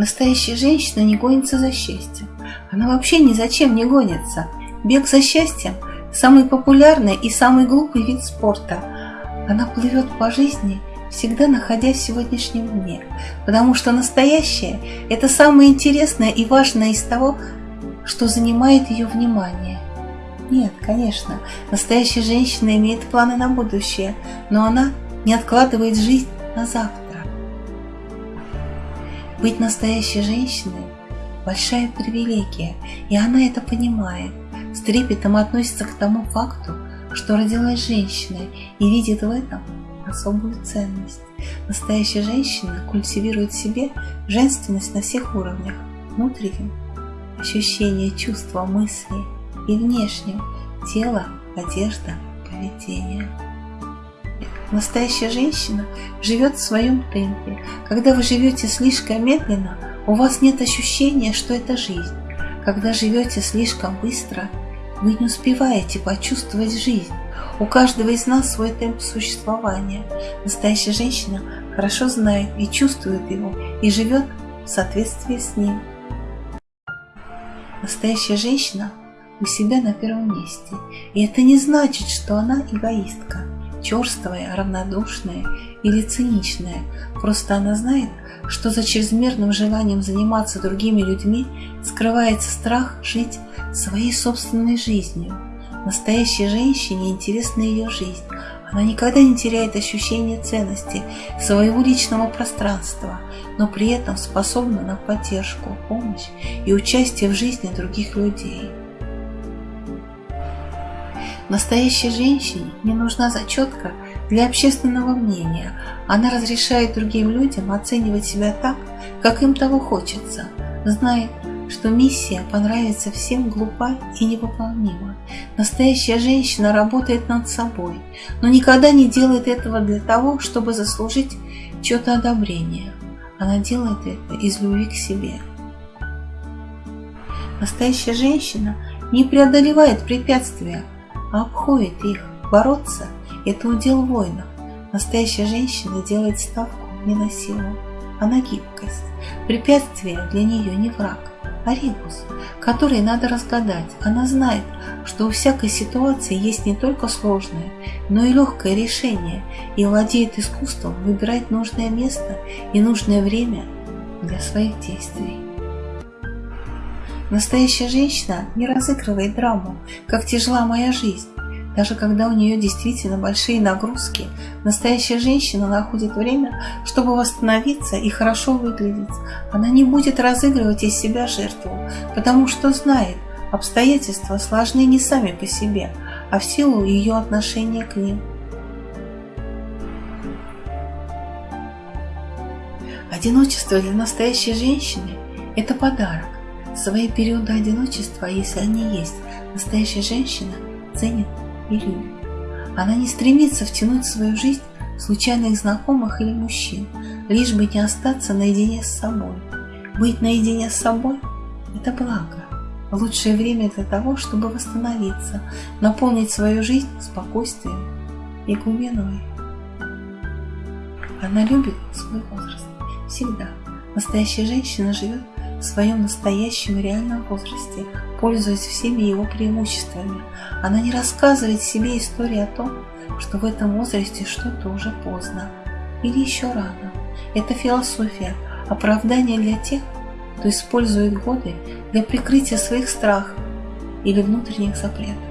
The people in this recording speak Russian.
Настоящая женщина не гонится за счастьем. Она вообще ни зачем не гонится. Бег за счастьем – самый популярный и самый глупый вид спорта. Она плывет по жизни, всегда находясь в сегодняшнем дне, потому что настоящее – это самое интересное и важное из того, что занимает ее внимание. Нет, конечно, настоящая женщина имеет планы на будущее, но она не откладывает жизнь на завтра. Быть настоящей женщиной – большая привилегия, и она это понимает. С трепетом относится к тому факту, что родилась женщиной и видит в этом особую ценность. Настоящая женщина культивирует в себе женственность на всех уровнях – внутреннем, ощущение, чувства, мысли и внешнем – тело, одежда, поведение. Настоящая женщина живет в своем темпе. Когда вы живете слишком медленно, у вас нет ощущения, что это жизнь. Когда живете слишком быстро, вы не успеваете почувствовать жизнь. У каждого из нас свой темп существования. Настоящая женщина хорошо знает и чувствует его, и живет в соответствии с ним. Настоящая женщина у себя на первом месте. И это не значит, что она эгоистка черствая, равнодушная или циничная. Просто она знает, что за чрезмерным желанием заниматься другими людьми скрывается страх жить своей собственной жизнью. Настоящей женщине интересна ее жизнь. Она никогда не теряет ощущение ценности своего личного пространства, но при этом способна на поддержку, помощь и участие в жизни других людей. Настоящей женщине не нужна зачетка для общественного мнения. Она разрешает другим людям оценивать себя так, как им того хочется, знает, что миссия понравится всем глупа и невыполнима. Настоящая женщина работает над собой, но никогда не делает этого для того, чтобы заслужить чье-то одобрение. Она делает это из любви к себе. Настоящая женщина не преодолевает препятствия, а обходит их. Бороться – это удел воинов. Настоящая женщина делает ставку не на силу, а на гибкость. Препятствие для нее не враг, а ребус, который надо разгадать. Она знает, что у всякой ситуации есть не только сложное, но и легкое решение, и владеет искусством выбирать нужное место и нужное время для своих действий. Настоящая женщина не разыгрывает драму, как тяжела моя жизнь. Даже когда у нее действительно большие нагрузки, настоящая женщина находит время, чтобы восстановиться и хорошо выглядеть. Она не будет разыгрывать из себя жертву, потому что знает, обстоятельства сложны не сами по себе, а в силу ее отношения к ним. Одиночество для настоящей женщины – это подарок. Свои периоды одиночества, если они есть, настоящая женщина ценит и любит. Она не стремится втянуть в свою жизнь случайных знакомых или мужчин, лишь бы не остаться наедине с собой. Быть наедине с собой – это благо. Лучшее время для того, чтобы восстановиться, наполнить свою жизнь спокойствием и глубиной. Она любит свой возраст. Всегда. Настоящая женщина живет в своем настоящем и реальном возрасте, пользуясь всеми его преимуществами. Она не рассказывает себе истории о том, что в этом возрасте что-то уже поздно или еще рано. Это философия, оправдание для тех, кто использует годы для прикрытия своих страхов или внутренних запретов.